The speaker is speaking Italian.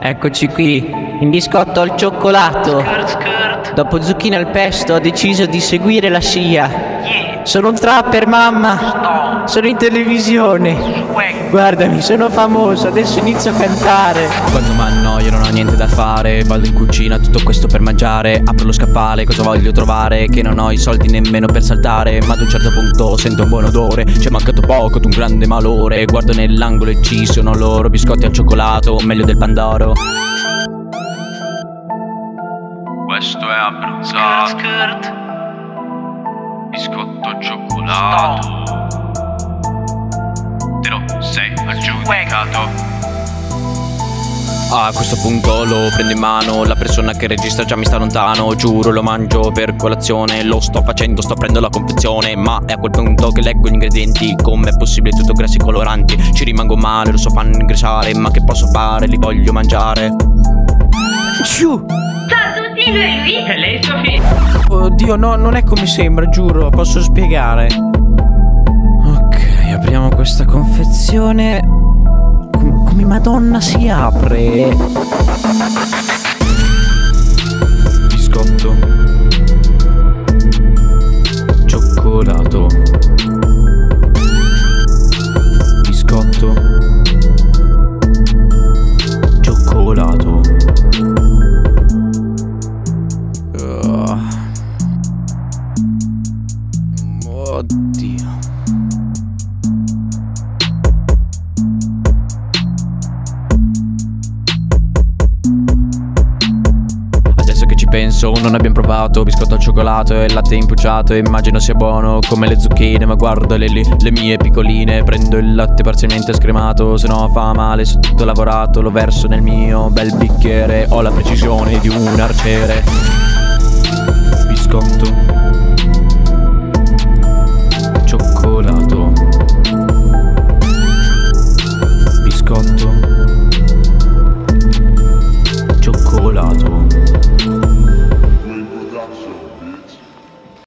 Eccoci qui, in biscotto al cioccolato. Dopo zucchine al pesto ho deciso di seguire la scia. Sono un trapper, mamma. Sono in televisione. Guardami, sono famoso, adesso inizio a cantare. Quando mi annoio non ho niente da fare Vado in cucina, tutto questo per mangiare Apro lo scaffale, cosa voglio trovare? Che non ho i soldi nemmeno per saltare Ma ad un certo punto sento un buon odore C'è mancato poco, d'un grande malore Guardo nell'angolo e ci sono loro Biscotti al cioccolato, meglio del pandoro Questo è abbronzato Biscotto cioccolato Te lo sei aggiudicato. A questo punto lo prendo in mano La persona che registra già mi sta lontano Giuro lo mangio per colazione Lo sto facendo, sto aprendo la confezione Ma è a quel punto che leggo gli ingredienti Com'è possibile tutto grassi e coloranti Ci rimango male, lo so fanno ingrassare Ma che posso fare, li voglio mangiare. Ciu! Lei Sofì. Oddio, no, non è come sembra, giuro, posso spiegare. Ok, apriamo questa confezione. Com- come Madonna si apre? Oddio Adesso che ci penso, non abbiamo provato biscotto al cioccolato e latte impucciato. Immagino sia buono come le zucchine, ma guardo le, le- le mie piccoline. Prendo il latte parzialmente scremato, se no fa male, se tutto lavorato lo verso nel mio bel bicchiere. Ho la precisione di un arciere.